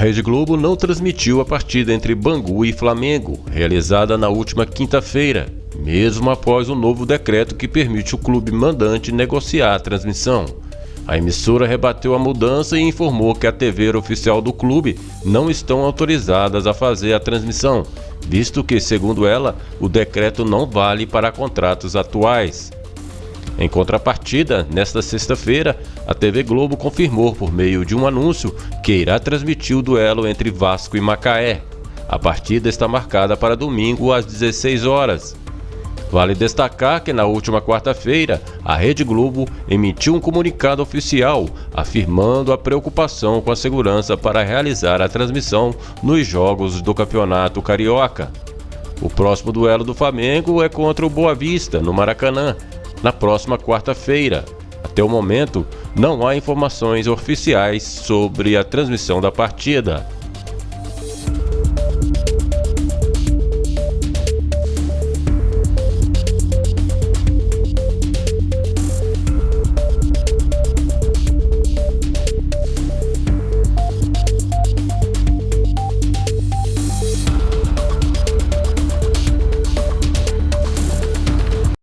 Rede Globo não transmitiu a partida entre Bangu e Flamengo, realizada na última quinta-feira, mesmo após o novo decreto que permite o clube mandante negociar a transmissão. A emissora rebateu a mudança e informou que a TV oficial do clube não estão autorizadas a fazer a transmissão, visto que, segundo ela, o decreto não vale para contratos atuais. Em contrapartida, nesta sexta-feira, a TV Globo confirmou por meio de um anúncio que irá transmitir o duelo entre Vasco e Macaé. A partida está marcada para domingo às 16 horas. Vale destacar que na última quarta-feira, a Rede Globo emitiu um comunicado oficial afirmando a preocupação com a segurança para realizar a transmissão nos jogos do Campeonato Carioca. O próximo duelo do Flamengo é contra o Boa Vista, no Maracanã, na próxima quarta-feira. Até o momento, não há informações oficiais sobre a transmissão da partida.